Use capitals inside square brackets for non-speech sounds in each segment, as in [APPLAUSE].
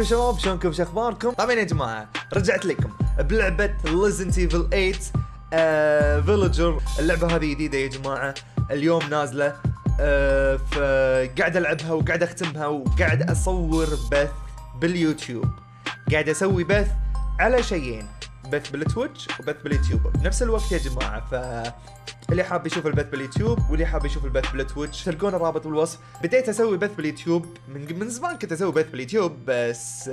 ازيكم شباب شلونكم؟ شو أخباركم؟ طبعا يا جماعة رجعت لكم بلعبة Resident Evil 8 آه Village اللعبة هذه جديدة يا جماعة. اليوم نازلة آه فقاعد ألعبها وقاعد أختمها وقاعد أصور بث باليوتيوب. قاعد أسوي بث على شيئين. بث بالتويتش وبث باليوتيوب. بنفس الوقت يا جماعة ف اللي حاب يشوف البث باليوتيوب واللي حاب يشوف البث بالتويتش تلقون الرابط بالوصف. بديت أسوي بث باليوتيوب من من زمان كنت أسوي بث باليوتيوب بس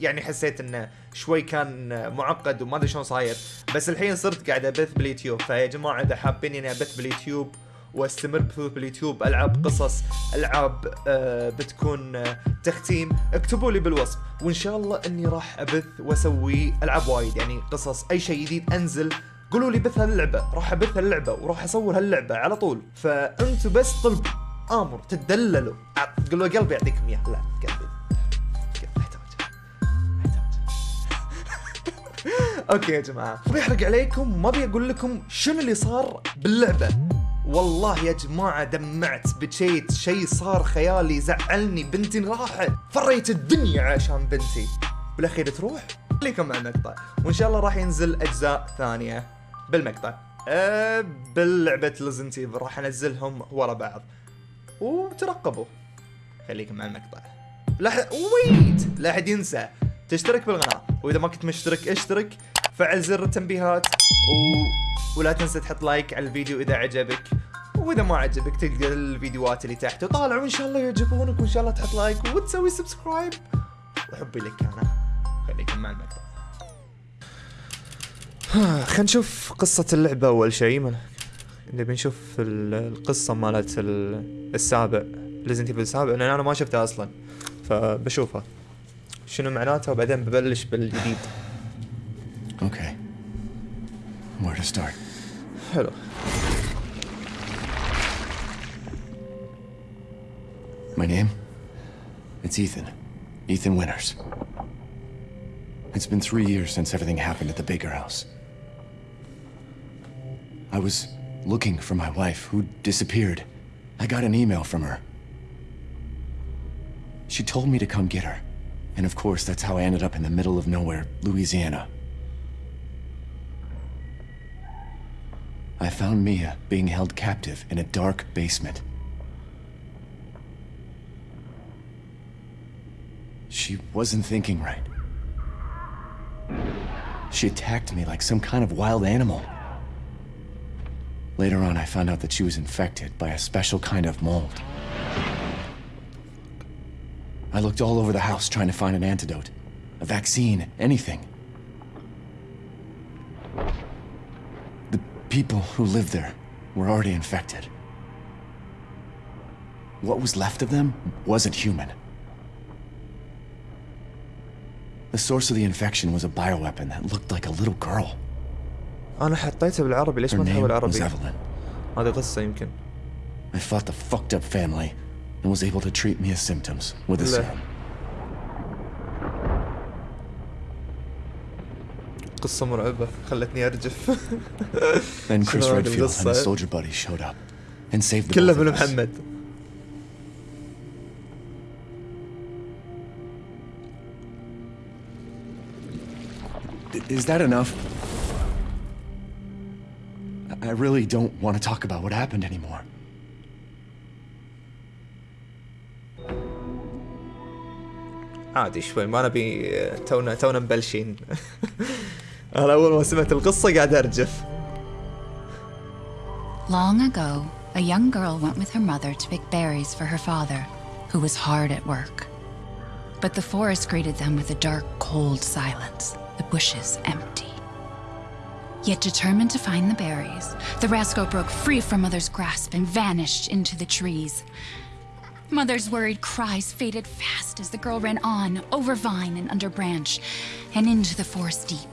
يعني حسيت إنه شوي كان معقد وما أدري شلون صاير. بس الحين صرت قاعد أبث باليوتيوب. فيا جماعة إذا حابين إني أبث باليوتيوب واستمر باليوتيوب العب قصص ألعاب آه بتكون آه تختيم. اكتبوا لي بالوصف وإن شاء الله إني راح أبث وأسوي ألعاب وايد يعني قصص أي شيء جديد أنزل قولوا لي بث هاللعبة. راح أبث هاللعبة وراح اصور هاللعبة على طول. فانتوا بس طلبوا آمر تدللوا. ع- قولوا قلبي يعطيكم إياه. لا قلبي. [LAUGHS] أوكي يا جماعة ما بيحرق عليكم ما أبي أقول لكم شنو اللي صار باللعبة. والله يا جماعة دمعت بكيت شيء صار خيالي زعلني. بنتي راحت. فريت الدنيا عشان بنتي. بالاخير تروح؟ خليكم مع المقطع وإن شاء الله راح ينزل أجزاء ثانية بالمقطع. أه باللعبة لزنت راح أنزلهم ورا بعض. وترقبوا. خليكم مع المقطع. لا. wait! لا أحد ينسى. تشترك بالقناة. وإذا ما كنت مشترك اشترك. فعل زر التنبيهات و... ولا تنسى تحط لايك على الفيديو إذا عجبك. وإذا ما عجبك تلقى الفيديوهات اللي تحت وطالع وان شاء الله يعجبونك وإن شاء الله تحط لايك وتسوي subscribe. وحبي لك أنا. خليكم مع المقطع [SIGHS] خلينا نشوف قصة اللعبة أول شيء. نبي نشوف ال- القصة مالت ال- السابع. ليزنت ايفل السابع. لأن أنا ما شفتها أصلا. فبشوفها. شنو معناتها وبعدين ببلش بالجديد. Okay. Where to start? Hello. My name? It's Ethan. Ethan Winters. It's been three years since everything happened at the Baker house. I was looking for my wife, who disappeared. I got an email from her. She told me to come get her. And of course, that's how I ended up in the middle of nowhere, Louisiana. I found Mia being held captive in a dark basement. She wasn't thinking right. She attacked me like some kind of wild animal. Later on, I found out that she was infected by a special kind of mold. I looked all over the house trying to find an antidote, a vaccine, anything The people who lived there were already infected. What was left of them wasn't human. The source of the infection was a bioweapon that looked like a little girl. أنا حطيته بالعربي ليش Her ما name تحول was عربي؟ Evelyn. هذه قصة يمكن I fought the fucked up family and was able to treat Mia's symptoms with a لا. serum. قصة مرعبة خلتني أرجف [LAUGHS] Then Chris شنو هذه Redfield and القصة؟ his soldier buddies showed up and saved the كله both of من us. محمد I- Is that enough? I- I really don't want to talk about what happened anymore. عادي شوي ما نبي تونا تونا مبلشين [LAUGHS] انا اول ما سمعت القصه قاعد ارجف Long ago, a young girl went with her mother to pick berries for her father, who was hard at work. But the forest greeted them with a dark, cold silence, the bushes empty. Yet determined to find the berries, the rascal broke free from Mother's grasp and vanished into the trees. Mother's worried cries faded fast as the girl ran on, over vine and under branch, and into the forest deep.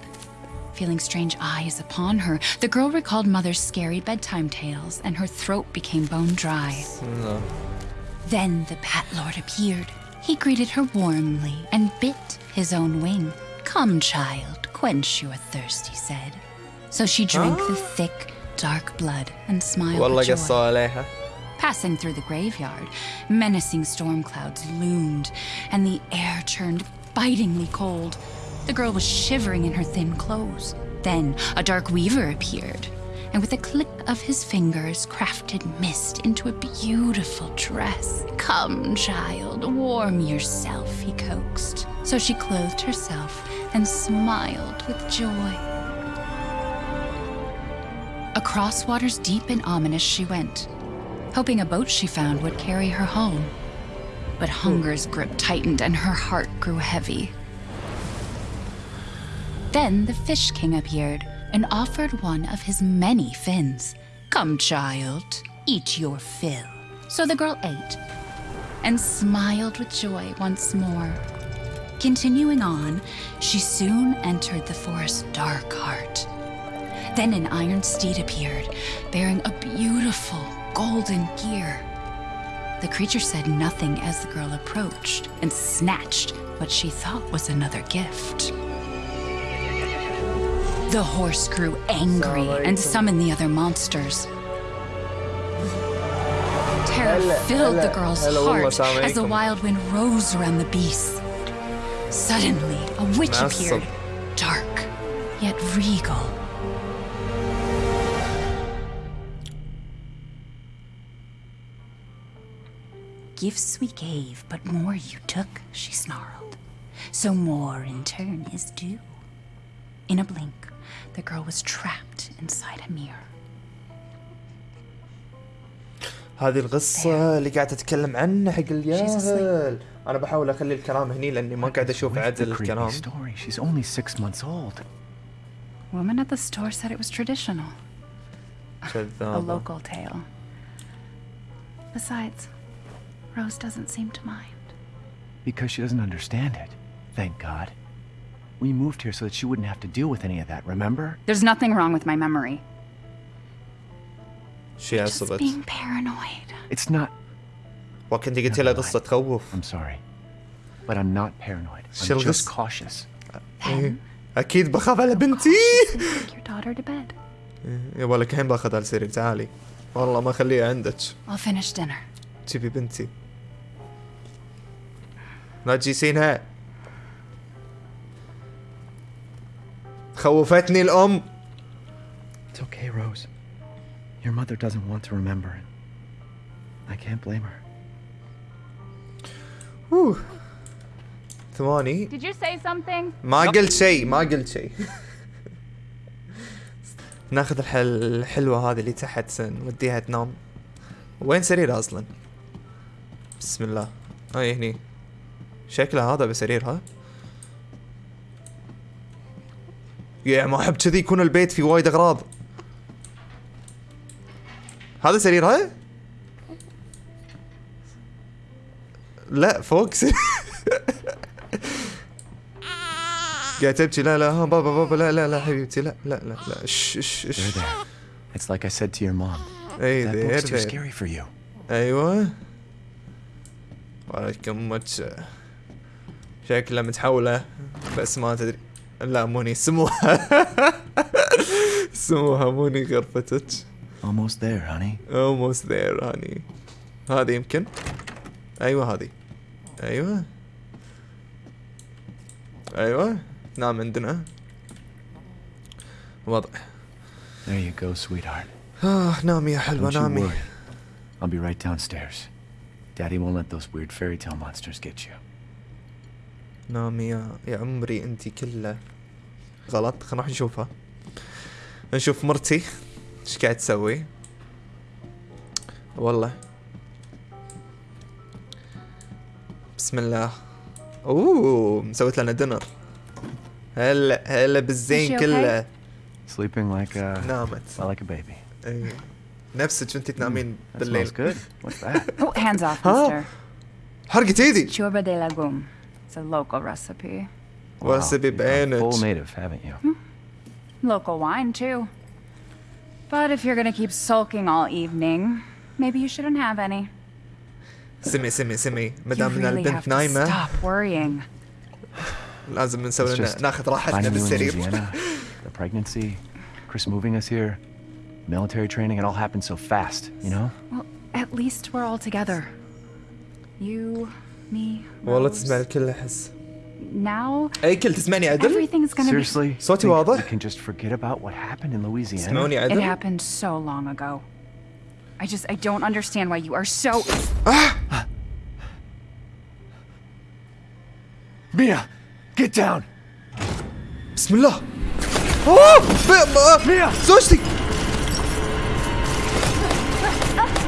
feeling strange eyes upon her. The girl recalled Mother's scary bedtime tales, and her throat became bone dry. No. Then the Bat Lord appeared. He greeted her warmly and bit his own wing. Come, child, quench your thirst, he said. So she drank the thick, dark blood and smiled well, joy. Passing through the graveyard, menacing storm clouds loomed, and the air turned bitingly cold. The girl was shivering in her thin clothes. Then a dark weaver appeared, and with a click of his fingers, crafted mist into a beautiful dress. Come, child, warm yourself, he coaxed. So she clothed herself and smiled with joy. Across waters deep and ominous she went, hoping a boat she found would carry her home. But hunger's grip tightened and her heart grew heavy. Then the Fish King appeared and offered one of his many fins. Come, child, eat your fill. So the girl ate and smiled with joy once more. Continuing on, she soon entered the forest's dark heart. Then an iron steed appeared, bearing a beautiful golden gear. The creature said nothing as the girl approached and snatched what she thought was another gift. The horse grew angry and summoned the other monsters. Terror filled the girl's heart as the wild wind rose around the beast. Suddenly, a witch appeared, dark, yet regal. Gifts we gave, but more you took, she snarled. So more in turn is due. In a blink, the girl was trapped inside a mirror. هذه القصة اللي قاعد اتكلم عنها حق الياهل انا بحاول اخلي الكلام هني لاني ما قاعد اشوف With the عدل creepy الكلام story. She's only six months old. Woman at the store said it was traditional, a كذابة local tale. Besides, Rose doesn't seem to mind. Because she doesn't understand it. Thank God. We moved here so that she wouldn't have to deal with any of that, remember? There's nothing wrong with my memory. شي Just عصبت being paranoid. It's not. وكنت قلت لها قصة تخوف I'm sorry. But I'm not paranoid. شو I'm just القصة؟ cautious. إيه. اكيد بخاف على بنتي Take your daughter to bed. يبا لك الحين باخذها السرير تعالي والله ما اخليها عندك I'll finish dinner. تبي بنتي لا تجيسينها خوفتني الأم It's okay, Rose. Your mother doesn't want to remember it. I can't blame her. أوه. ثواني Did you say something? ما قلت شيء ما قلت شيء ناخذ الحل الحلوة هذه اللي تحت نوديها تنام وين سريرها أصلا بسم الله هاي هني شكلها هذا بسريرها يا ما أحب كذي يكون البيت فيه وايد أغراض. هذا سريرها لا فوق. سرير [LAUGHS] قاعد تبكي. لا لا ها بابا بابا لا لا لا حبيبتي لا لا لا لا. There, اش there. It's like I said to your mom. اي That book's too scary for you. أيوه. وعليكم ماتش شكلها متحولة بس ما تدري. لا موني سموها سموها موني غرفتك Almost there, honey. almost there هاني هذه يمكن أيوه هذه أيوه أيوه نام عندنا وضع There you go, sweetheart. آه نامي يا حلوة نامي worry. I'll be right downstairs. Daddy won't let those weird fairy tale monsters get you. نامي يا يا عمري انتي كله غلط. خلينا نروح نشوفها. نشوف مرتي. إيش قاعد تسوي؟ والله. بسم الله. أوه مسويت لنا دينر هلا هلا بالزين كله. Sleeping like a نامت. Like a baby. اي نفسك انت تنامين That بالليل. smells good. What's that? [LAUGHS] Oh, hands off, mister. حرقت إيدي. Churba de legume. It's a local recipe. واسبي you've gone full بعينك native, haven't you? Local wine, too. But if you're gonna keep sulking all evening, maybe you shouldn't have any. سمي سمي سمي You مدام ان really have البنت to نايمه stop worrying. لازم نسوي It's لنا just ناخذ راحتنا Finding you in بالسرير Louisiana, the pregnancy, Chris moving us here, military training, it all happened so fast, you know? Well, at At least we're all together. You, me, والله Rose. تسمع الكل احس Now اي كل تسمعني عدل everything's gonna be. Seriously? صوتي Think واضح؟ We can just forget about what happened in Louisiana. تسمعوني It عدل happened so long ago. I just I don't understand why you are so. Mia, get down. بسم الله اوه ب- ب- ميا! زوجتي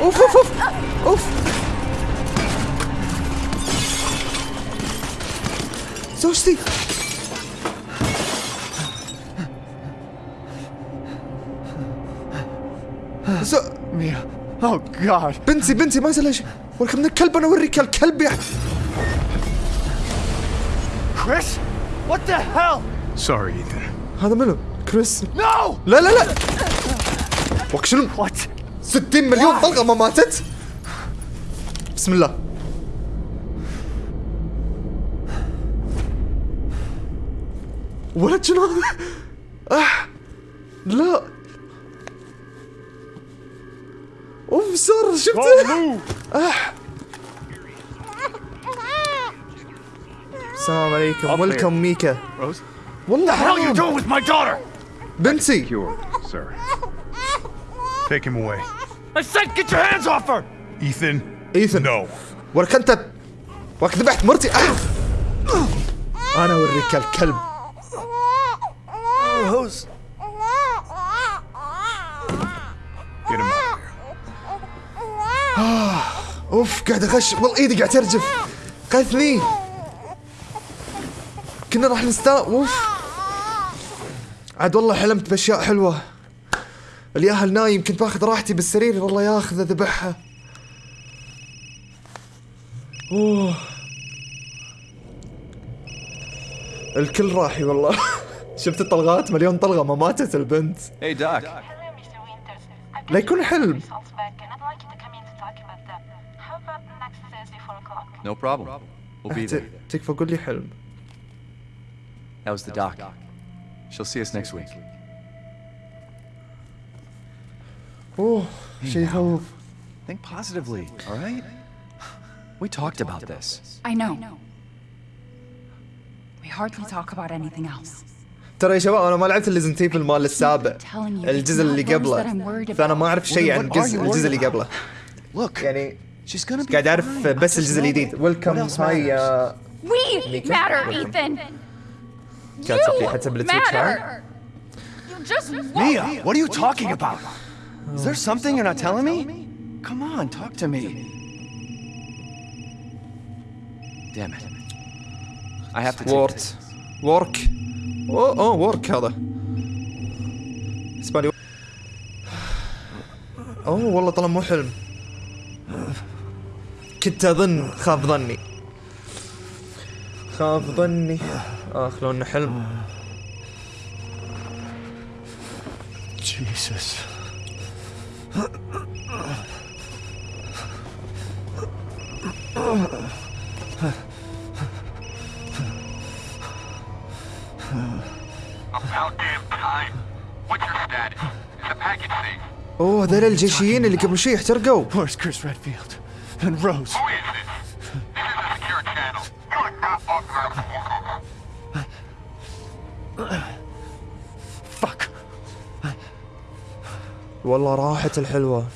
اوف اوف اوف اوف زوجتي زو... Mia. Oh God. بنتي بنتي ما يصير لها شيء ولكن من الكلب أنا اوريك الكلب يا Chris? What the hell? Sorry, Ethan. هذا منو؟ كريس No! لا لا لا وك شنو؟ What? 60 مليون طلقة ما ماتت بسم الله ولد شنو هذا؟ آه لا أوف صار شفته؟ آه السلام عليكم ويلكم ميكا Rose? والله What are you حرام doing with my daughter? بنتي Cure, sir. Take him away. I said get your hands off her! Ethan? ايثن No. ولك أنت ولك ذبحت مرتي. أنا أوريك الكلب Rose. Get him out of here. أوف قاعد أغش. والله إيدي قاعد ترجف. قتلني كنا راح نستا. أوف. عاد والله حلمت بأشياء حلوة. الياهل نايم كنت باخذ راحتي بالسرير. والله ياخذ ذبحها. أوه. الكل راحي والله. شفت الطلقات مليون طلقه ما ماتت البنت Hey, Doc. Hello, Mr. Winters. I've لا يكون حلم. results back and I'd like you to come in to talk about them. How about next Thursday, 4 o'clock? No problem. We'll be there. تكفى قول لي حلم How's the doc? She'll see us next week. اوه شيء يخوف Think positively, all right? We talked about this. I know. We hardly talk about anything else. ترى يا شباب أنا ما لعبت الريزنت ايفل مال السابع الجزء اللي قبله. فأنا ما أعرف شيء عن الجزء الجزء اللي قبله. يعني قاعد أعرف بس الجزء الجديد. ويلكم هاي وي ماتر ايثن كانت صفيحتها بالتويتش ميا وات ار يو توكينج Is there something you're not telling me? Come on, talk to me. I have to take this. Work. اوه اوه وورك هذا اسباني اوه والله طلع مو حلم. كنت أظن خاف ظني. خاف ظني. اخ لو انه حلم. Jesus. هذول الجيشيين اللي قبل شوي احترقوا Where's Chris Redfield? And Rose? Who is this? This is a secure channel. You are not authorized to use it. Fuck. والله راحت الحلوة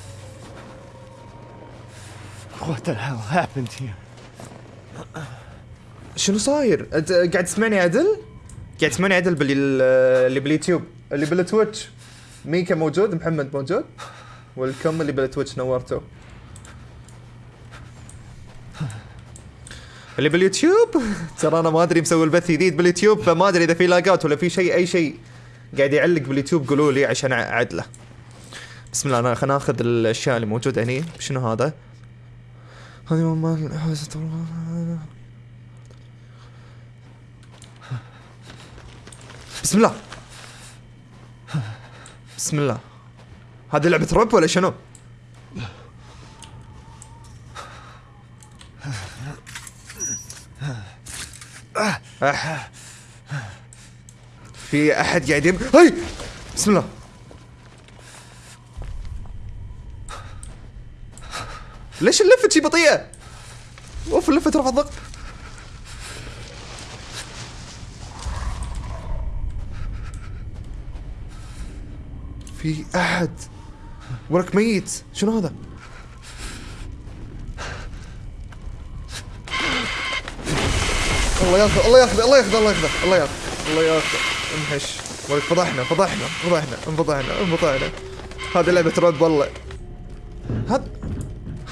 What the hell happened here? شنو صاير؟ أنت قاعد تسمعني عدل؟ قاعد تسمعني عدل باللي اللي باليوتيوب اللي بالتويتش ميكا موجود محمد موجود welcome اللي بالتويتش نورته اللي باليوتيوب؟ ترى أنا ما أدري مسوي البث جديد باليوتيوب فما أدري إذا في lag ات ولا في شيء أي شيء قاعد يعلق باليوتيوب قولوا لي عشان أعدله. بسم الله أنا خلينا ناخذ الأشياء اللي موجوده هني. شنو هذا؟ هذه حوزة بسم الله. بسم الله. هذه لعبة رعب ولا شنو؟ في أحد قاعد يم هاي! بسم الله. ليش اللفه شي بطيئة؟ أوف اللفه ترفع الضغط. في أحد ورك ميت. شنو هذا؟ الله ياخذ الله ياخذ الله ياخذ الله ياخذ الله ياخذ الله ياخذ. انحش. ولك فضحنا فضحنا فضحنا انفضحنا انفضحنا. هذه لعبة رعب والله. هذا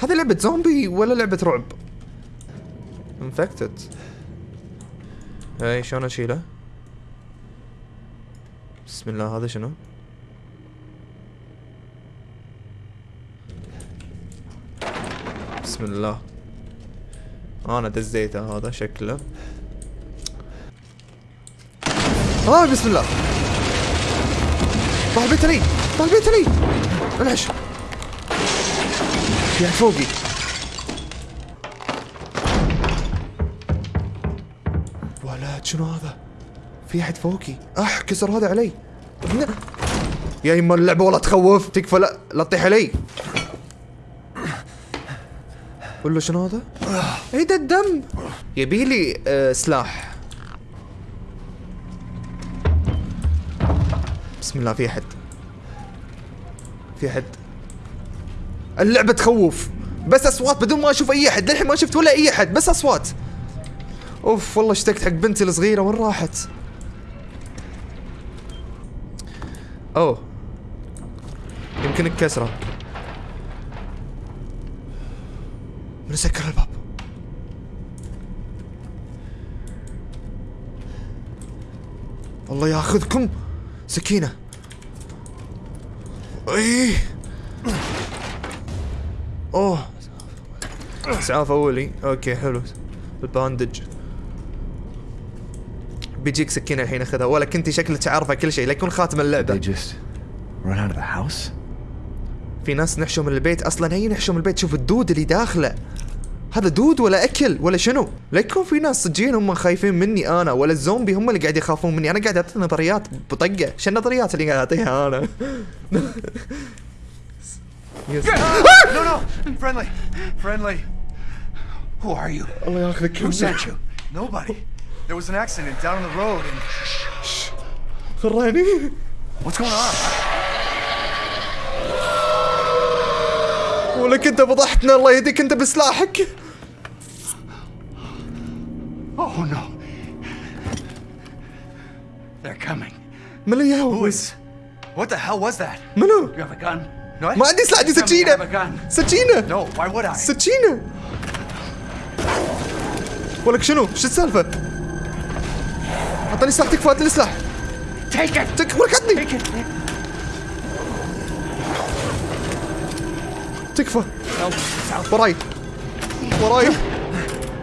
هذه لعبة زومبي ولا لعبة رعب؟ انفكتد اي شلون أشيله؟ بسم الله هذا شنو؟ بسم الله. أنا دزيته هذا شكله. آه بسم الله. علي طال البيت علي انعش احد فوقي. ولد شنو هذا؟ في أحد فوقي. اح كسر هذا علي. يا يما اللعبة والله تخوف تكفى لا لا تطيح علي. قول له شنو هذا؟ إيه ده الدم. يبي لي آه سلاح. بسم الله في احد في احد اللعبة تخوف. بس أصوات بدون ما أشوف أي أحد. للحين ما شفت ولا أي أحد بس أصوات. أوف والله اشتقت حق بنتي الصغيرة. وين راحت؟ أوه. يمكن الكسرة. من سكر الباب. الله ياخذكم. سكينة. إيه أوه. اسعاف اولي أوكي حلو. الباندج. بيجيك سكينة الحين أخذها. ولا كنتي شكلك عارفة كل شيء. لا يكون خاتم اللعبة? في ناس نحشوا من البيت. أصلا هي نحشوا من البيت؟ شوف الدود اللي داخله. هذا دود ولا أكل ولا شنو؟ لا يكون في ناس صجين هم خايفين مني أنا ولا الزومبي هم اللي قاعد يخافون مني أنا قاعد أعطي نظريات بطقة شو النظريات اللي قاعد أعطيها أنا؟ [LAUGHS] يس. [LAUGHS] No, no! Friendly! Friendly! Who are you? الله ياخذك Who sent you? Nobody. There was an accident down the road and. [LAUGHS] خراني What's going on? ولك أنت فضحتنا الله يهديك أنت بسلاحك Oh no. They're coming. من اللي Who يهوس is. What the hell was that? منو؟ You have a gun? No, I- ما عندي سلاح عندي سكينة. سكينة No, why would I? سكينة ولك شنو؟ شو السالفة؟ اعطاني سلاح تكفى هات لي سلاح Take it! تك ولك عطني Take it! تكفى وراي وراي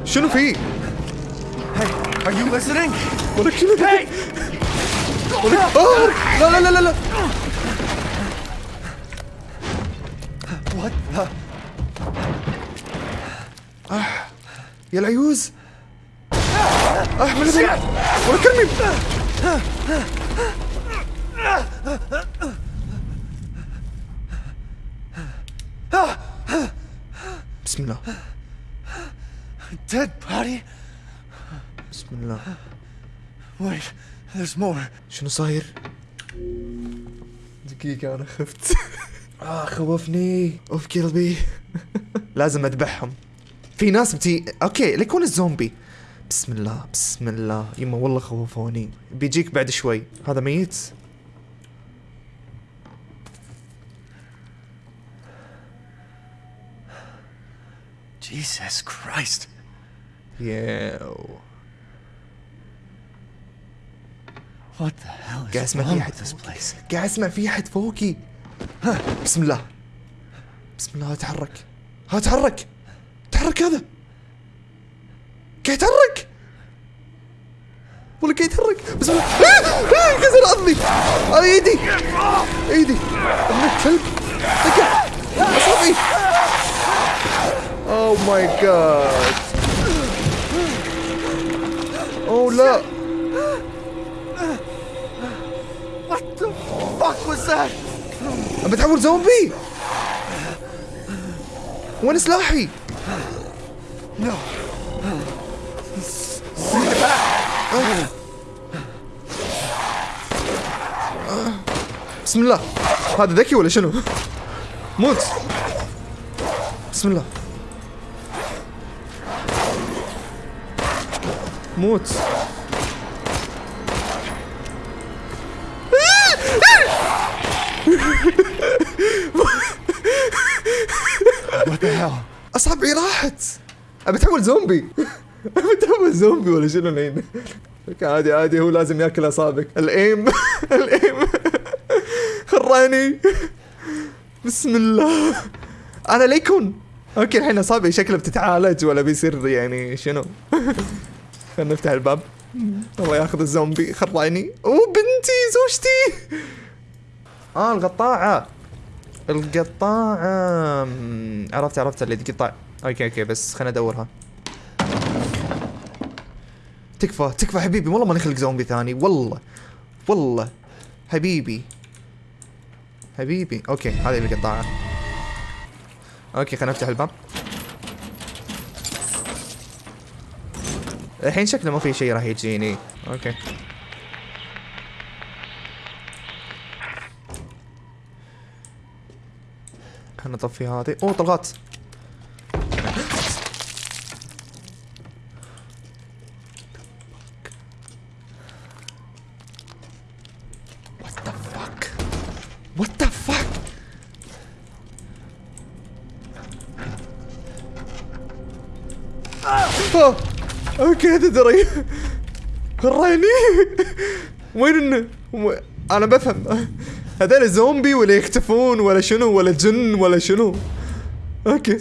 شنو في؟ Hey, are you listening? ولك شنو في؟ Hey! ولك آه لا لا لا لا لا What the? يا العيوز آه من الذي ولك ارمي بسم الله Dead body? بسم الله. Wait, there's more. شنو صاير؟ دقيقة أنا خفت. [LAUGHS] آه خوفني. أوف قلبي [LAUGHS] لازم أذبحهم. في ناس بتي أوكي ليكون الزومبي بسم الله بسم الله. يما والله خوفوني. بيجيك بعد شوي. هذا ميت؟ Jesus Christ. ياو What the hell is قاعد اسمع wrong في place? قاعد اسمع في أحد فوقي ها بسم الله بسم الله تحرك ها تحرك تحرك هذا. قاعد يتحرك ولا قاعد يتحرك بسم الله! كسر عظمي هذه ايدي ايدي ابن الكلب دقة أصابعي. اوه ماي جاد اوه لا. Was that? بتحول زومبي وين سلاحي؟ بسم الله هذا ذكي ولا شنو؟ موت بسم الله موت أبي اتحول زومبي. [LAUGHS] أبي اتحول زومبي ولا شنو الحين [LAUGHS] عادي عادي هو لازم ياكل أصابعك. الأيم [LAUGHS] الأيم. خراني بسم الله. أنا ليكون. أوكي الحين أصابعي شكلها بتتعالج ولا بيصير يعني شنو؟ خلينا نفتح الباب. الله ياخذ الزومبي خراني. أوه بنتي زوجتي. آه القطاعة. القطاعة. مم، عرفت عرفت اللي تقطع أوكي أوكي بس خليني أدورها. تكفى تكفى حبيبي والله ما نخلق زومبي ثاني والله والله. حبيبي حبيبي أوكي هذه القطاعة أوكي خلينا نفتح الباب. الحين شكله ما في شيء راح يجيني. أوكي. خلنا نطفي هذه. أوه طلقات What the fuck? What the fuck? آه. أوكي تدري خراني وين إنه؟ و- أنا بفهم. هذول زومبي ولا يختفون ولا شنو ولا جن ولا شنو. أوكي.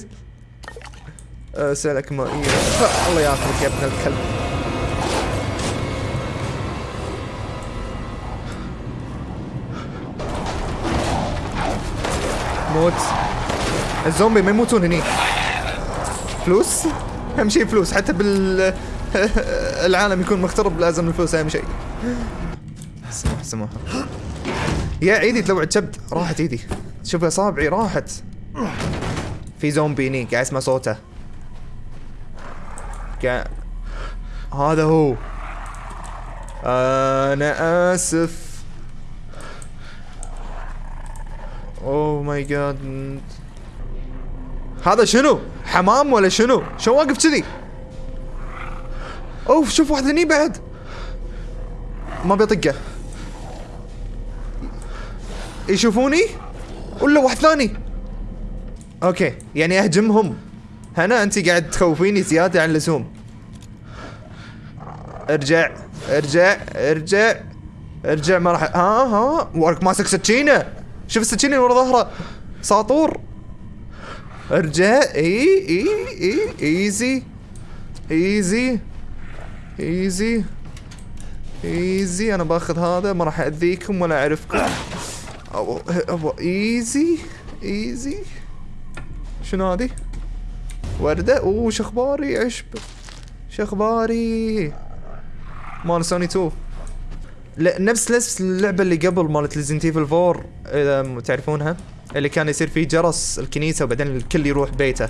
سلك مائية الله ياخذك يا ابن الكلب. موت. الزومبي ما يموتون هني. فلوس؟ أهم شيء فلوس حتى بال [LAUGHS] العالم يكون مخترب لازم الفلوس أهم شيء. سمح سمح يا ايدي تلوع كبد راحت ايدي شوف اصابعي راحت. في زومبي هني قاعد أسمع صوته. قاعد هذا هو. أنا آسف. اوه ماي جاد هذا شنو؟ حمام ولا شنو؟ شو واقف كذي؟ أوف شوف واحد هني بعد. ما بيطقه. يشوفوني؟ ولا واحد ثاني؟ أوكي يعني أهجمهم. هنا انت قاعد تخوفيني زيادة عن اللزوم. ارجع ارجع ارجع ارجع. ما راح ها ها ورك ماسك سكينة. شوف السكينة اللي ورا ظهره. ساطور. ارجع. إي إي إي إيزي. إيزي. ايزي ايزي أنا باخذ هذا ما راح أذيكم ولا أعرفكم. أو أو ايزي ايزي شنو هذه؟ وردة. أوه شخباري. عشب. شخباري. مال سوني 2 لا نفس نفس اللعبة اللي قبل مالت Resident Evil 4 إذا تعرفونها. اللي كان يصير فيه جرس الكنيسة وبعدين الكل يروح بيته.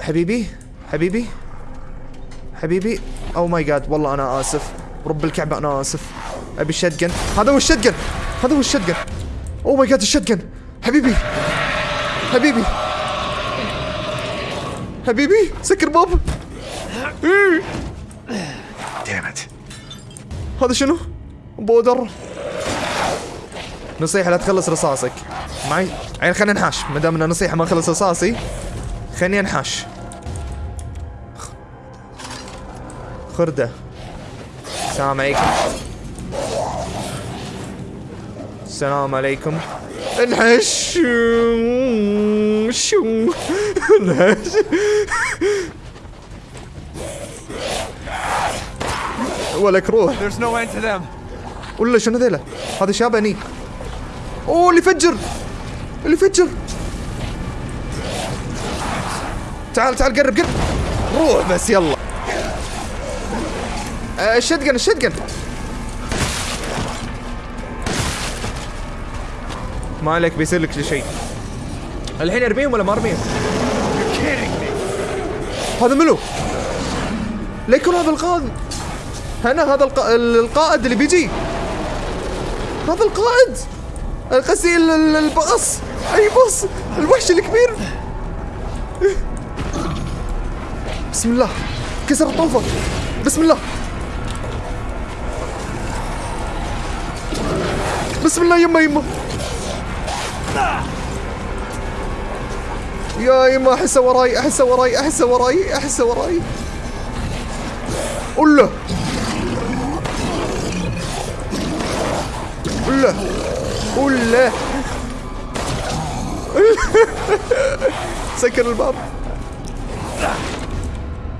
حبيبي. حبيبي. حبيبي. oh my god والله أنا آسف. رب الكعبة أنا آسف. أبي ال shotgun هذا هو ال shotgun هذا هو ال shotgun oh my god ال shotgun حبيبي. حبيبي. حبيبي. سكر باب. إيه. Damn it. هذا شنو؟ بودر. نصيحة لا تخلص رصاصك. معي؟ يعني خلينا نحاش. ما دام إنه نصيحة ما اخلص رصاصي خليني انحاش خردة. السلام عليكم. السلام عليكم. انحش شو انحش ولك روح. ولا شنو ذيلا؟ هذا شابني أوه اللي فجر. اللي فجر. تعال تعال قرب قرب. روح بس يلا. آه، الشتقن الشتقن ما عليك بيصير لك شيء الحين ارميهم ولا ما ارميهم؟ هذا منو؟ لا يكون هذا القائد. هنا هذا الق... القائد اللي بيجي. هذا القائد. قصدي ال- ال- الباص. أي باص؟ الوحش الكبير. بسم الله. كسر الطوفة. بسم الله. بسم الله يما يما يا يما احسه وراي احسه وراي احسه وراي احسه وراي. قول له. قول له. قول له. [LAUGHS] سكر الباب.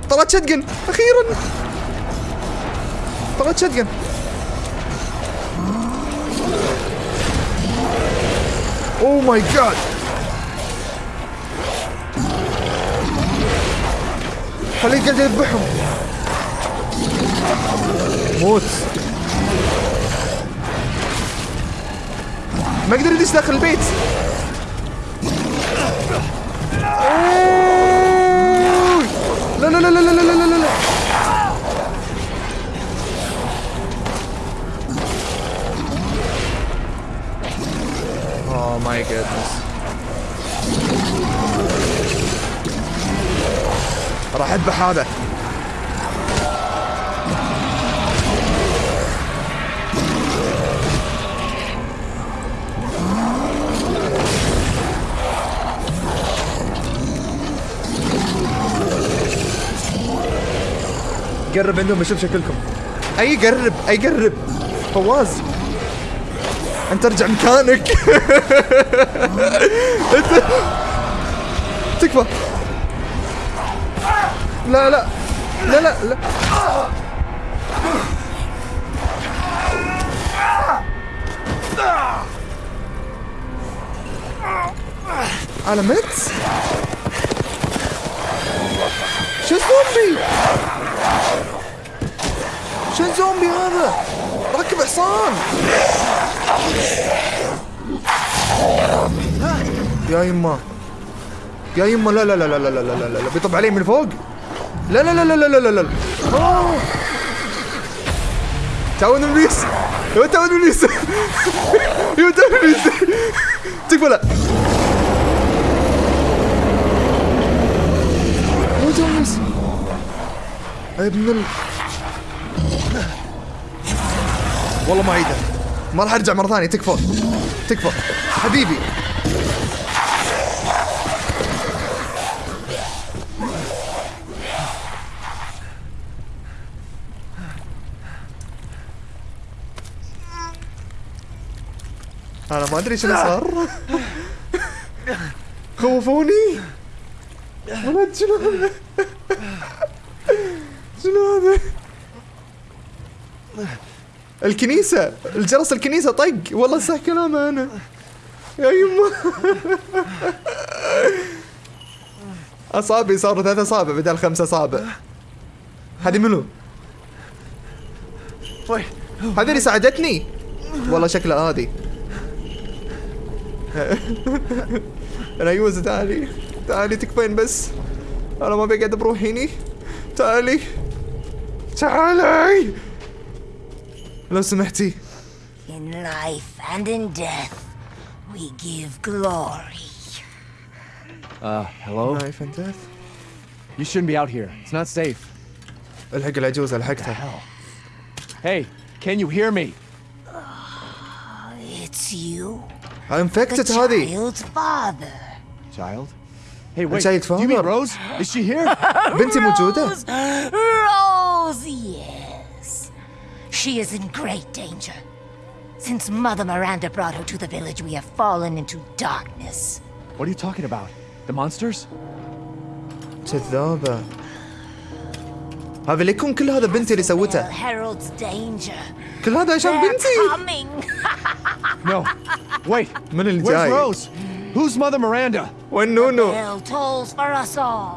طلعت شتقن أخيرا. طلعت شتقن Oh my god! خليه قاعد يذبحهم موت. ما أقدر ادش داخل البيت. لا لا لا لا Goodness راح اذبح هذا. قرب عندهم بشوف شكلكم. أي قرب أي قرب. فواز. أنت ارجع مكانك. [LAUGHS] أنت تكفى. لا لا. لا لا لا. أنا مت شو الزومبي؟ شو الزومبي هذا؟ ركب حصان. يا يما يا يما لا لا لا لا لا لا لا لا بيطب علي من فوق لا لا لا لا لا لا لا لا. تعاون ابليس يا تعاون ابليس يا تعاون ابليس تكفى لا يا تعاون ابليس ابن ال والله ما عيده ما راح ارجع مرة ثانية. تكفى تكفى حبيبي. أنا ما أدري شنو صار. خوفوني. ولد شنو هذا شنو هذا؟ الكنيسة الجرس الكنيسة طق. والله صح كلامه أنا. يا يما. أصابعي صاروا ثلاث أصابع بدل خمسة أصابع. هذه منو؟ هذه اللي ساعدتني؟ والله شكلها هذه. ريوز تعالي. تعالي تكفين بس؟ أنا ما بقعد بروحي هني. تعالي. تعالي. لو سمحتي In life and in death, we give glory. Uh, hello? نايف اند ديث You shouldn't be out here. It's not safe. الحق العجوز الحقتها Hey, can you hear me? It's you, the انفكتت هذه child's father. Child? Hey, wait. child Do you mean father. Rose? Is she here? [LAUGHS] بنتي موجودة Rose, [LAUGHS] yes. She is in great danger. Since Mother Miranda brought her to the village, we have fallen into darkness. what are you talking about? The monsters? كذابة هذا اللي يكون كل هذا بنتي اللي Well, سوته heralds danger. كل هذا عشان They're بنتي coming. No. Wait. من اللي Where's جاي Rose? Who's Mother Miranda? وين نونو Bell tolls for us all.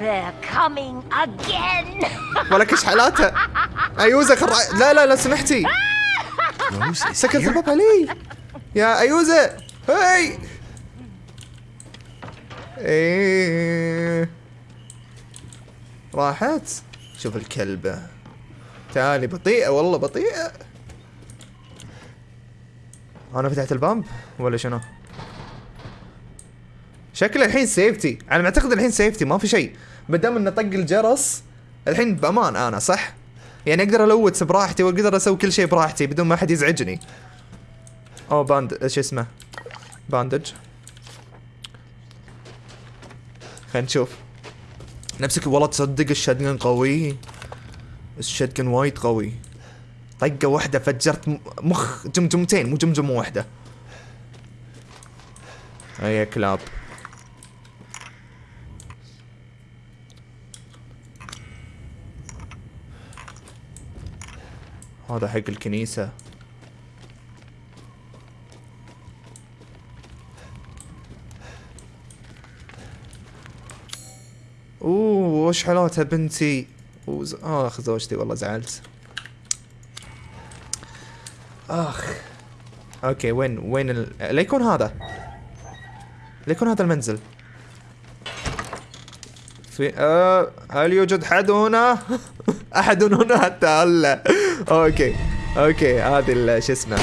They're coming again. ولا كش حالاتها ايوزة خر... لا لا لا سمحتي. سكرت الباب علي. يا أيوزة. هاي. إيه. راحت. شوف الكلبة. تعالي بطيئة والله بطيئة. أنا فتحت الباب ولا شنو؟ شكله الحين سيفتي على ما اعتقد الحين سيفتي ما في شيء. ما دام إنه طق الجرس الحين بأمان أنا صح؟ يعني أقدر الوت براحتي وأقدر أسوي كل شيء براحتي بدون ما أحد يزعجني. أو band شو اسمه؟ bandage. خلينا نشوف. نفسك والله تصدق ال shotgun قوي. ال shotgun وايد قوي. طقة واحدة فجرت مخ جمجمتين مو جمجمة واحدة. هيا كلاب. هذا حق الكنيسة. أوه وش حالاتها بنتي؟ وز... أخ زوجتي والله زعلت. أخ. أوكي وين وين ال... ليكون هذا. ليكون هذا المنزل. في آه هل يوجد حد هنا؟ [LAUGHS] أحد هنا حتى هلا okay okay هذه شو اسمه؟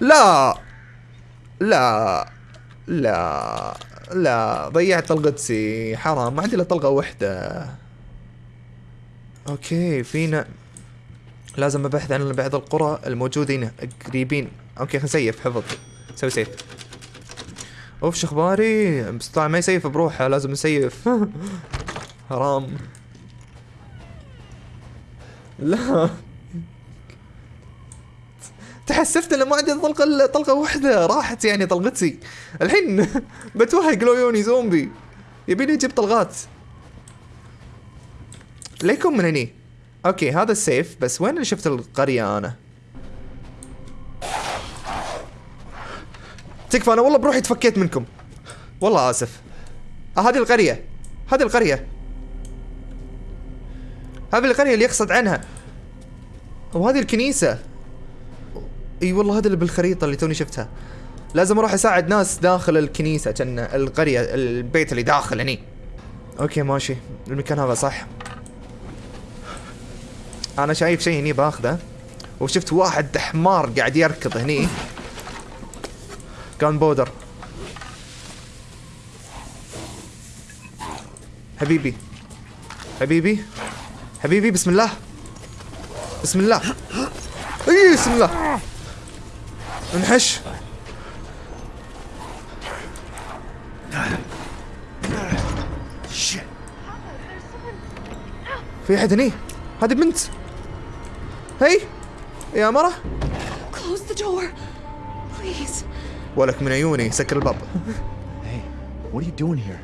لا لا لا لا ضيعت طلقتي حرام ما عندي إلا طلقة واحدة okay فينا لازم أبحث عن بعض القرى الموجودين قريبين. okay خلينا نسيف حفظ. سوي save. أوف شو أخباري؟ طبعا ما يسيف بروحه لازم نسيف. [LAUGHS] حرام. لا. تحسفت انه ما عندي طلقة طلقة واحدة راحت يعني طلقتي. الحين [LAUGHS] بتوهق لو زومبي. يبيني يجيب طلقات. ليكم من هني. أوكي هذا السيف. بس وين اللي شفت القرية أنا؟ تكفى أنا والله بروحي تفكيت منكم. والله آسف. آه هذه القرية. هذه القرية. هذه القرية اللي يقصد عنها. وهذه الكنيسة. إي والله هذا اللي بالخريطة اللي توني شفتها. لازم أروح أساعد ناس داخل الكنيسة كأن القرية البيت اللي داخل هني. أوكي ماشي. المكان هذا صح. أنا شايف شيء هني باخذه. وشفت واحد حمار قاعد يركض هني. كان بودر. حبيبي. حبيبي. حبيبي بسم الله. بسم الله. إي بسم الله. انحش. في أحد هني؟ هذه بنت. هي؟ يا مرة. ولك من عيوني سكر الباب?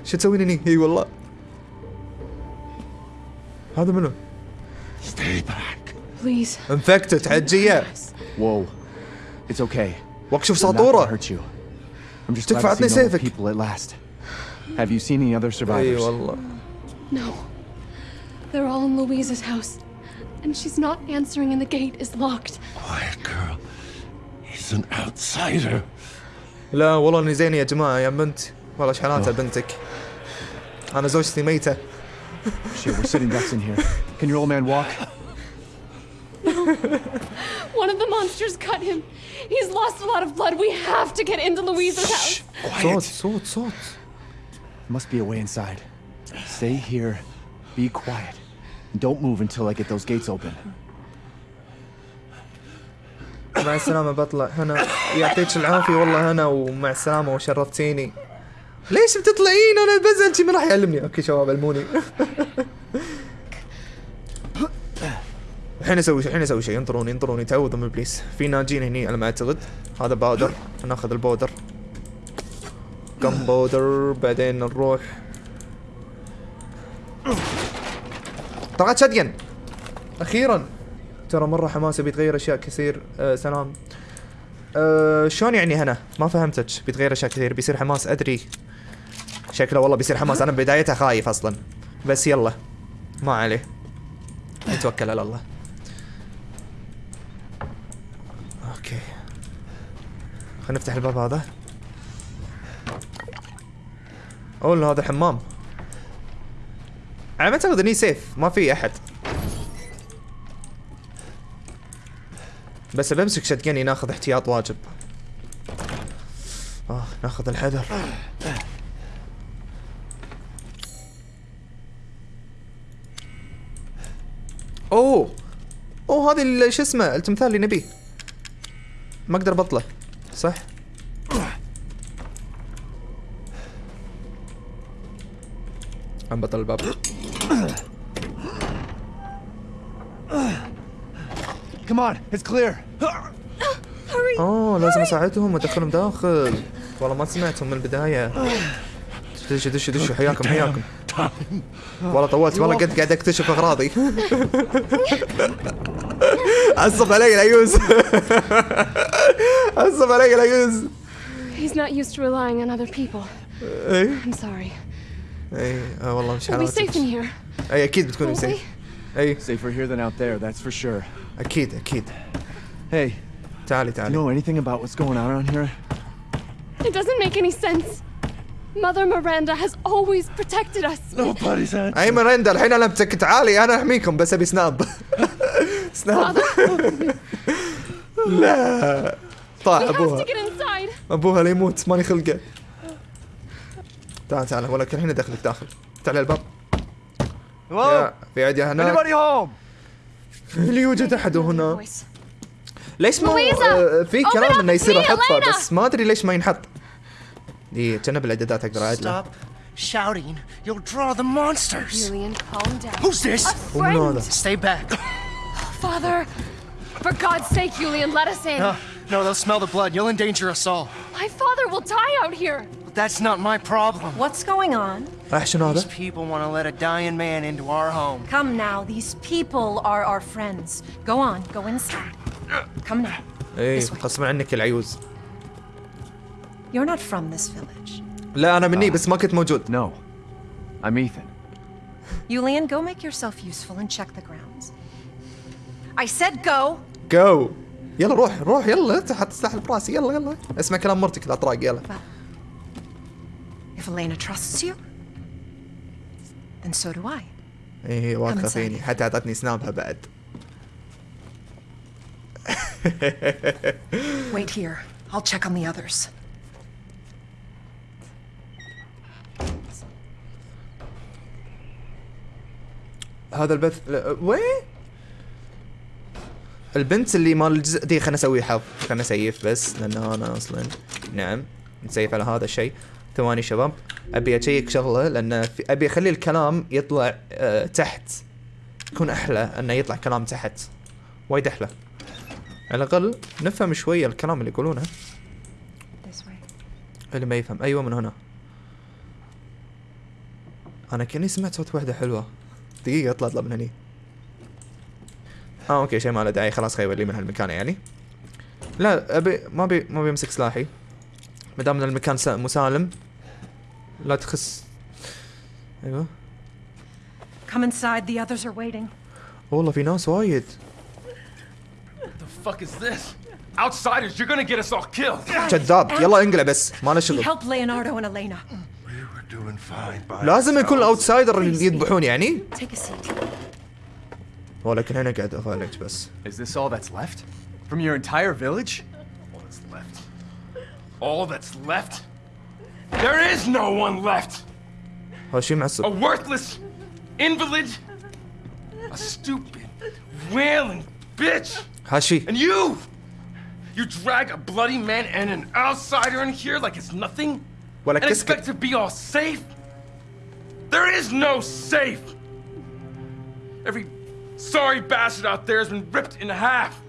شو تسوين هني؟ إي والله. هذا منو؟ Stay back. Please. انفكتت حجية. Whoa. It's okay. واكشف I'm not gonna ساطورة hurt you. I'm just تكفى glad to عطني see normal سيفك. people at last. Have you seen any other اي survivors? والله No. They're all in Louise's house. And she's not answering and the gate is locked. Quiet girl. He's an outsider. لا والله اني زين يا جماعة يا بنت والله ايش حالاتها بنتك انا زوجتي ميتة Shit, we're sitting ducks in here. Can your old man walk? One of the monsters cut him. He's lost a lot of blood. We have to get into Louise's house. صوت صوت صوت Must be a way inside. Stay here. Be quiet. And don't move until I get those gates open. مع السلامة بطلع هنا يعطيك العافية والله هنا ومع السلامة وشرفتيني ليش بتطلعين انا بزعل شي من راح يعلمني اوكي شباب علموني الحين أسوي الحين أسوي شيء. انطروني انطروني. تعوذوا من ابليس في ناجين هني على ما أعتقد. هذا powder ناخذ ال powder. كم powder؟ بعدين نروح. طلعت shotgun أخيرا. ترى مرة حماسة بيتغير أشياء كثير. آه سلام. آه شلون يعني هنا؟ ما فهمتك. بيتغير أشياء كثير. بيصير حماس. أدري. شكله والله بيصير حماس. أنا بدايتها خايف أصلا. بس يلا. ما عليه. نتوكل على الله أوكي خلينا نفتح الباب هذا. أوه هذا حمام. أنا ما أعتقد اني سيف ما في أحد. بس بمسك شتقني ناخذ احتياط واجب. آه ناخذ الحذر. أوه أوه هذه شو اسمه التمثال اللي نبيه. ما أقدر بطله صح؟ عم بطل الباب. Come on, it's clear. اوه لازم أساعدهم وادخلهم داخل. والله ما سمعتهم من البداية. دشوا دشوا دشوا حياكم حياكم. والله طولت والله قد قاعد أكتشف أغراضي. [LAUGHS] عصب علي العيوز عصب علي العيوز He's not used to relying on other people. اي I'm sorry. اي آه والله مش We'll be safe in حالاتك here. اي اكيد بتكوني Won't we? سيف اي Safer here than out there, that's for sure. اكيد اكيد Hey, تعالي do you تعالي know anything about what's going on around here? It doesn't make any sense. Mother Miranda has always protected us. Nobody's answering. اي مريندا الحين انا بتك تعالي انا احميكم بس ابي سناب [LAUGHS] سناب لا to ابوها. أبوها لا يموت ماني خلقه تعال تعال ولكن الحين أدخلك داخل تعال الباب في عدي home? اللي يوجد أحد هنا. ليش مو لويزا! آه، في كلام إنه يصير أحطه! بس ما أدري ليش ما ينحط دي كنا بالإعدادات أقدر اعدله Stop shouting. You'll draw the monsters. Julian, calm down. Who's this? ومنو هذا؟ Stay back. Father, for God's sake, Julian, let us in. No, no, they'll smell the blood. You'll endanger us all. My father will die out here. But that's not my problem. What's going on? راح شنو These هذا؟ people want to let a dying man into our home. Come now, these people are our friends. Go on, go inside. Come now. اي This way. غصبا عنك العيوز You're not from this village. لا انا مني بس ما كنت موجود No. I'm Ethan. Yulian, go make yourself useful and check the grounds. I said go. جو يلا روح روح يلا انت حتستحل براسي يلا يلا اسمع كلام مرتك الاطراق يلا If Elena trusts you, then so do I. إيه inside. فيني حتى أعطتني سنابها بعد [LAUGHS] Wait here. I'll check on the others. هذا البث وين؟ البنت اللي مال الجزء دي خلنا أسوي حظ. خلنا اسيف بس لأن أنا أصلا. نعم نسيف على هذا الشيء. ثواني شباب. أبي أشيك شغلة لأن في أبي أخلي الكلام يطلع أه تحت. يكون أحلى أنه يطلع كلام تحت. وايد أحلى. على الأقل نفهم شوية الكلام اللي يقولونه. اللي ما يفهم. أيوه من هنا. أنا كأني سمعت صوت واحدة حلوة. دقيقة أطلع أطلع من هني. آه أوكي شيء ما له داعي خلاص خير لي من هالمكان يعني لا أبي ما بي ما بيمسك سلاحي ما دام إن المكان س- مسالم لا تخس أيوه Come inside. The others are waiting. والله في ناس وايد The fuck is this? Outsiders, you're gonna get us all killed. كذاب يلا انقلع بس ما له شغل helped Leonardo and Elena. Doing fine by لازم يكون الأوتسايدر اللي يذبحون يعني Take a seat. ولكن هنا قاعد افالج بس Is this all that's left? From your entire village? All that's left. All that's left? There is no one left! هذا شيء معصب A worthless invalid? A stupid, wailing bitch! هاشي And you! You drag a bloody man and an outsider in here like it's nothing? ولا And كسكت expect to be all safe? There is no safe! Every sorry bastard out there has been ripped in half.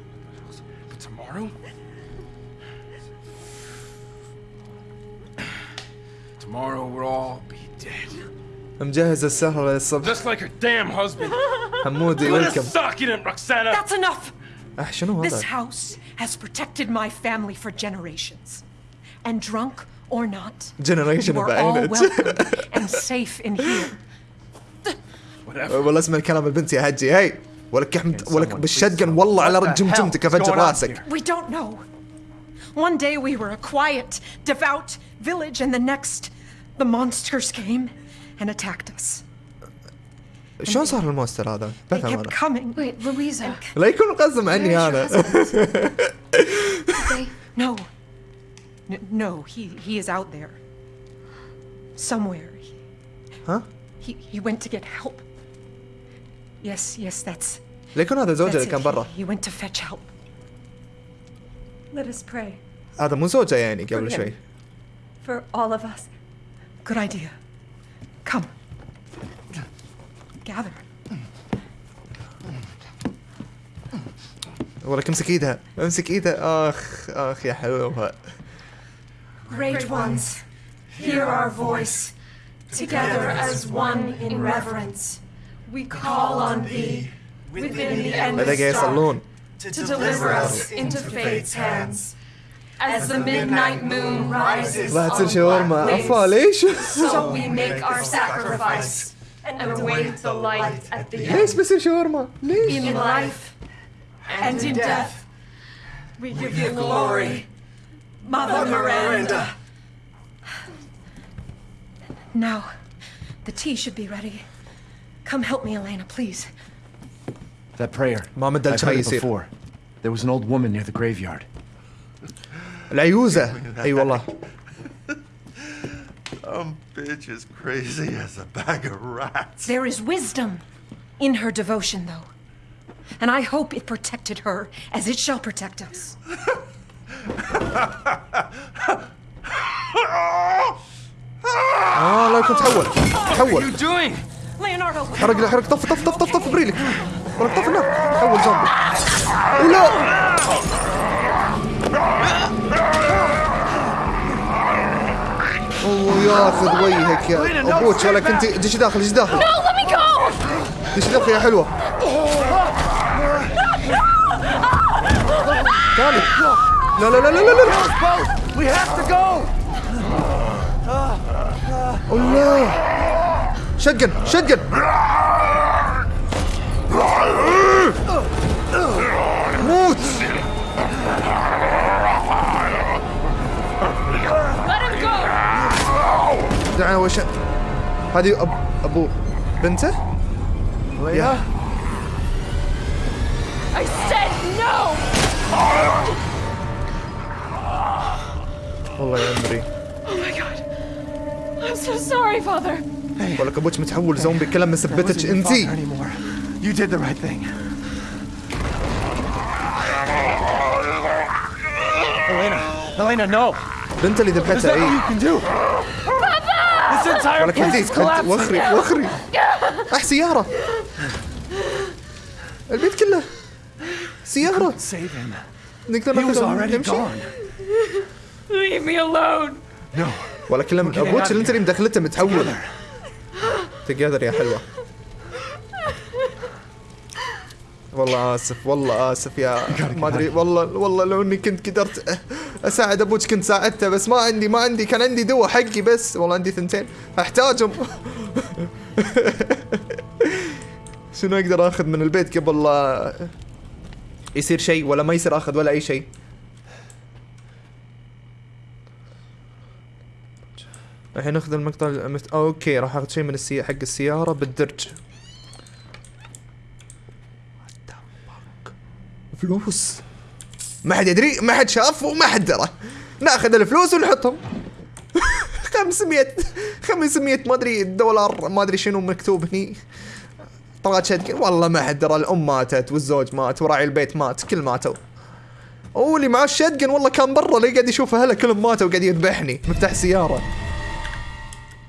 But tomorrow? Tomorrow we'll all be dead. مجهز السهرة للصبح Just like her damn husband. [LAUGHS] حمودي Put a ويلكم sock in it, Roxana! That's enough. أح شنو This هذا؟ house has protected my family for generations. And drunk or not, Generation you are all بعينك. welcome and safe in here. والله اسمع الكلام البنت يا هجي هي ولك احمد ولك بالشتقن والله على What the رجم hell جمتك is افجر راسك? We don't know. One day we were a quiet, devout village, and the next, The monsters came and attacked us. شلون صار المونستر هذا؟ They بفهم kept أنا coming. Wait, Louisa. لا يكون قصدهم عني أنا No. No, he he is out there. Somewhere. ها؟ He he went to get help. Yes, yes, that's لا يكون هذا زوجها that's اللي it. كان برا He, he went to fetch help. Let us pray هذا مو زوجها يعني قبل شوي for all of us. Good idea. Come. Gather. ولك امسك ايدها امسك ايدها اخ اخ يا حلوها Great ones, hear our voice. Together as one in reverence, we call on thee within the endless dark to deliver us into fate's hands. As the midnight moon rises on the waves, so we make our sacrifice and await the light at the end. In life and in death, we give you glory, Mother Miranda. Now, the tea should be ready. Come help me, Elena, please. That prayer. ما مدى I've الشاي heard it يصير before. There was an old woman near the graveyard. العيوزة اي والله [LAUGHS] Some bitch is crazy as a bag of rats. There is wisdom in her devotion, though. And I hope it protected her as it shall protect us. اه لا يكون تحول تحول doing? حرق حرق. طف طف طف طف طف بريلك. ولك طف النار تحول زومبي ولا. أوه ياخذ وجهك يا. أبوك ولك انت دش داخل دش داخل! دش داخل يا حلوة. تعالي لا لا لا لا لا لا. We have to go! الله. شقن شقن موت Let him go! دعنا وش هذه أب... ابو بنته؟ يا I said no! والله يا عمري Oh my god. I'm so sorry, Father. ولك أبوك متحول زومبي كلام ما سبتتش انت بنت اللي ذبحتها اي. This entire place وخري وخري. اح سيارة. البيت كله. سيارة. نقدر نقول نمشي. Leave ولا كلام أبوك اللي انت اللي مدخلته متحول. تقدر يا حلوة. والله آسف والله آسف يا ما أدري والله والله لو إني كنت قدرت أساعد أبوك كنت ساعدته بس ما عندي ما عندي كان عندي دواء حقي بس. والله عندي ثنتين أحتاجهم. [LAUGHS] شنو أقدر آخذ من البيت قبل يصير شيء ولا ما يصير آخذ ولا أي شيء؟ الحين ناخذ المقطع المت... okay راح آخذ شيء من السي... حق السيارة بالدرج؟ فلوس. ما حد يدري ما حد شاف وما حد درى. ناخذ الفلوس ونحطهم. [LAUGHS] 500 500 ما أدري دولار ما أدري شنو مكتوب هني. طلعت شد والله ما حد درى الأم ماتت والزوج مات وراعي البيت مات كل ماتوا. واللي معاه ال shotgun والله كان برا اللي قاعد يشوف اهله كلهم ماتوا وقاعد يذبحني. مفتاح سيارة.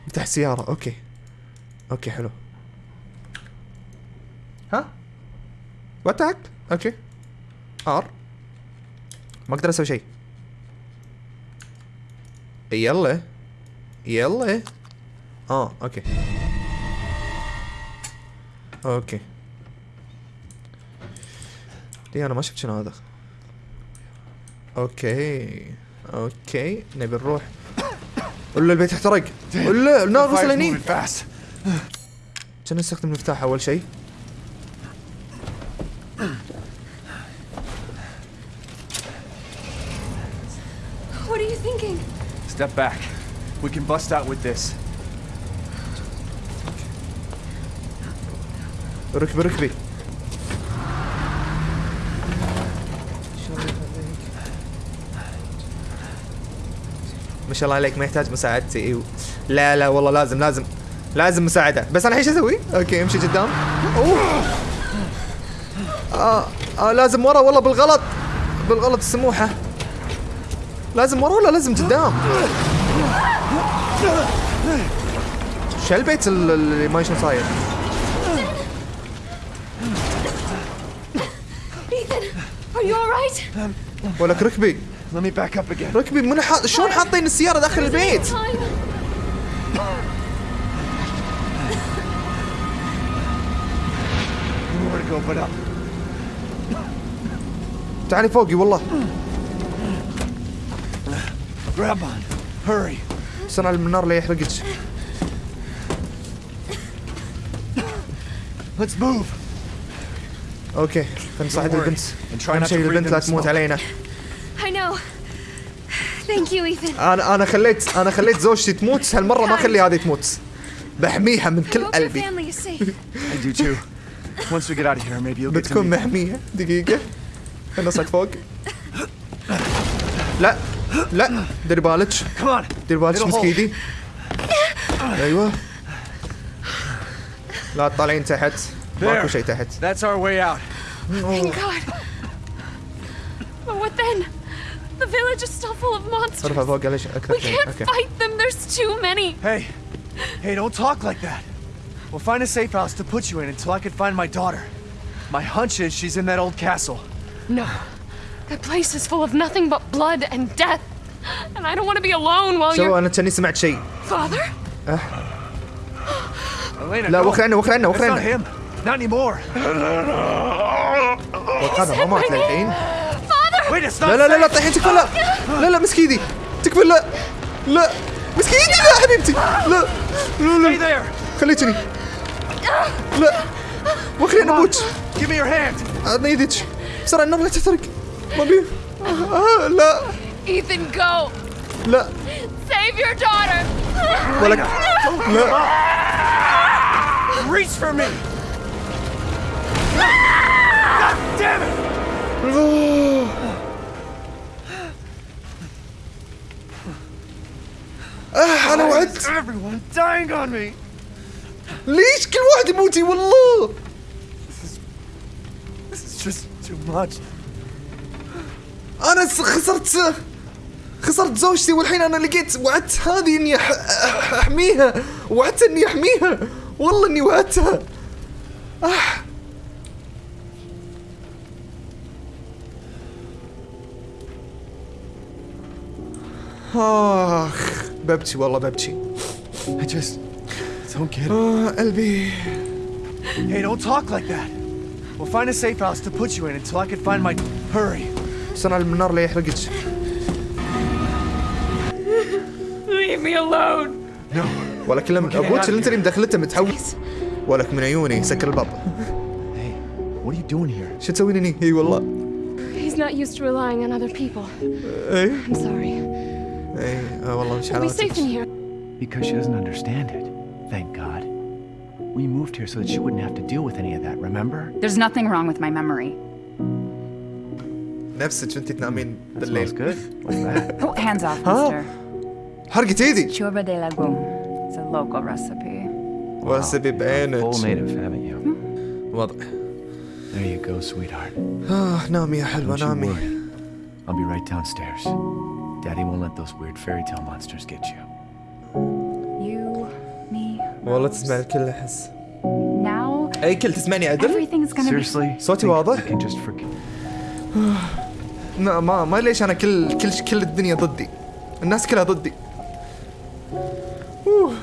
مفتاح سيارة. okay. okay حلو. ها؟ وات أوكي. ار ما أقدر أسوي شيء. يلا. يلا. آه أوكي. أوكي. دي أنا ما شفت شنو هذا؟ أوكي. أوكي. نبي نروح. ولا البيت احترق ولا النار وصلني عشان نستخدم المفتاح أول شيء. Step back. We can bust out with this. ركبي ركبي. ما شاء الله عليك ما يحتاج مساعدتي أيوه لا لا والله لازم لازم لازم مساعدة. بس أنا الحين شو أسوي؟ أوكي أمشي قدام. أوه. آه, آه لازم ورا والله بالغلط. بالغلط السموحة. لازم ورا ولا لازم قدام؟ شو البيت ال- اللي ما شنو صاير؟ ولك ركبي. Let me back up again. ركبي من حاط شلون حاطين السيارة داخل البيت؟ Up. تعالي فوقي والله Grab on. Hurry. على النار لا يحرقك Let's move. أوكي خلينا worry. البنت أهم شيء البنت لا تموت. علينا. Thank you, Ethan. أنا أنا خليت أنا خليت زوجتي تموت هالمرة ما اخلي هذه تموت بحميها من I كل قلبي family is safe. [LAUGHS] I do too. Once we get out of here, maybe you'll get to بتكون محمية دقيقة خلينا نصعد فوق لا لا ديري بالك Come on. ديري بالك مسك. إيدي أيوه لا تطالعين تحت ماكو. شيء تحت That's our way out. Thank God. The village is still full of monsters. ارفع فوق ليش اكثر We شيء can't اوكي fight them. There's too many. Hey, hey, don't talk like that. We'll find a safe house to put you in until I can find my daughter. My hunch is she's in that old castle. No. That place is full of nothing but blood and death. And I don't want to be alone while شو you're. انا كاني سمعت شيء Father? Elena, لا no. وخر عنا وخر عنا That's وخر not عنا him. Not anymore. هذا ما مات للحين Father! Wait, it's not لا لا لا لا safe. طيحين تكفى لا. لا لا مسك ايدي. تكفى لا. لا. مسك ايدي لا حبيبتي. لا. لا Stay لا. There. خليتني لا. وخرين أبوك Give me your hand. اعطني إيدك. بسرعة النار لا تحترق. ما بي. آه لا. Ethan, go! لا. Save your daughter! ولك لا. Reach for me. God damn it. آه أنا وعدت. ليش كل واحد يموتي والله. أنا خسرت خسرت زوجتي والحين أنا لقيت وعدت هذه إني أح- أح- أحميها. وعدت إني أحميها. والله إني وعدتها. آه. ببكي والله ببكي I just don't get it. آه قلبي Hey, don't talk like that. We'll find a safe house to put you in until I can find my. Hurry. استنى على النار لا يحرقك Leave me alone! No. ولا كلام أبوك اللي انت اللي مدخلته متحوس ولك من عيوني سكر الباب Hey, what are you doing here? شو تسوين هني؟ اي والله He's not used to relying on other people. اي I'm sorry. اي آه والله مش We'll be safe in حالاتك here. Because she doesn't understand it. Thank God. We moved here so that she wouldn't have to deal with any of that, remember? There's nothing wrong with my memory. نفسك وانت تنامين Smells بالليل good. What's that? [LAUGHS] Oh, hands off, Huh? mister. حرقت ايدي Churba de legume. It's a local recipe. واسبي Full بعينك native, haven't you? وضع There you go, sweetheart. آه نامي يا حلوة Don't you نامي worry. I'll be right downstairs. Daddy won't let those weird fairy tale monsters get you. You, me. والله تسمع الكل احس Now اي كل تسمعني عدل؟ everything's gonna be. Seriously? صوتي Think واضح؟ We can just forget. لا ما ما ليش انا كل كل كل الدنيا ضدي الناس كلها ضدي أوه.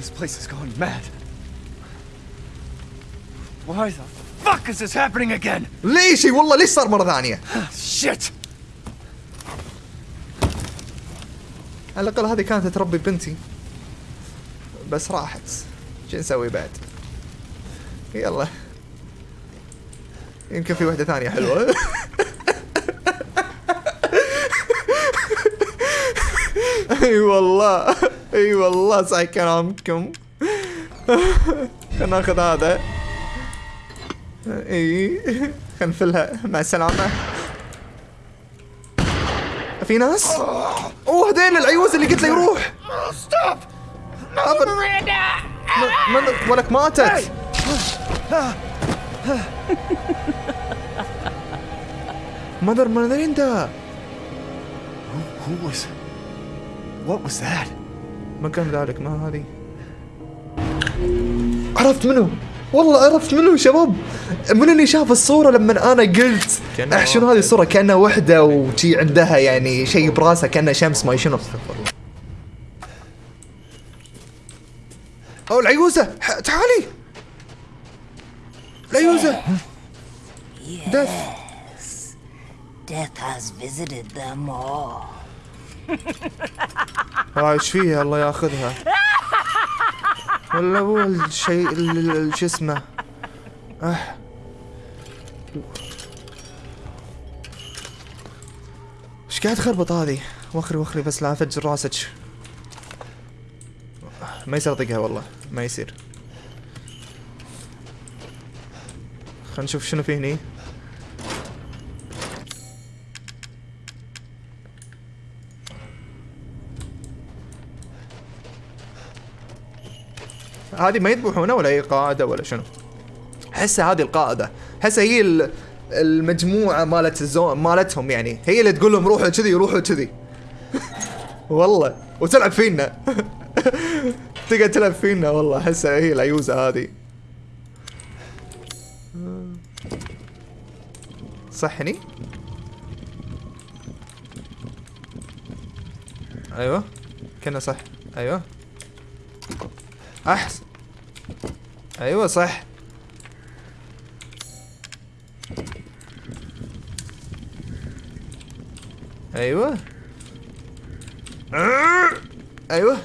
This place is going mad. Why the fuck is this happening again? ليش؟ والله ليش صار مرة ثانية؟ Shit! على الأقل هذه كانت تربي بنتي. بس راحت. شو نسوي بعد؟ يلا. يمكن في واحدة ثانية حلوة. [LAUGHS] أي والله. أي والله. صح كلامكم خلنا ناخذ هذا. اي خلنا نفلها مع السلامة. في ناس؟ أوه هذيل العيوز اللي قلت له يروح ستوب من ولك ماتت. مدر ماريندا Who was. What was that? ما كان ذلك ما هذه. عرفت منو؟ والله عرفت منو شباب؟ من اللي شاف الصورة لما أنا قلت اح شنو هذه الصورة؟ كأنها وحدة وشي عندها يعني شيء براسها كأنها شمس ما شنو. أو العيوزة ح- تعالي. العيوزة. دث Death has visited them all. إيش فيها؟ الله ياخذها. ولا هو الشيء ال- ال- شو اسمه أه. إيش قاعد تخربط هذه؟ وخري وخري بس لا افجر راسك. ما يصير اطقها والله ما يصير. خلينا نشوف شنو في هني. هذه ما يذبحونه ولا هي قاعدة ولا شنو. حسها هذه القاعدة. حسها هي ال- المجموعة مالت الزو... مالتهم يعني. هي اللي تقول لهم روحوا كذي روحوا كذي. [LAUGHS] والله. وتلعب فينا. [LAUGHS] تقعد تلعب فينا والله. احسها هي العيوزة هذه. صحني أيوه. كنا صح. أيوه. أحسن. أيوه صح. أيوه. أيوه.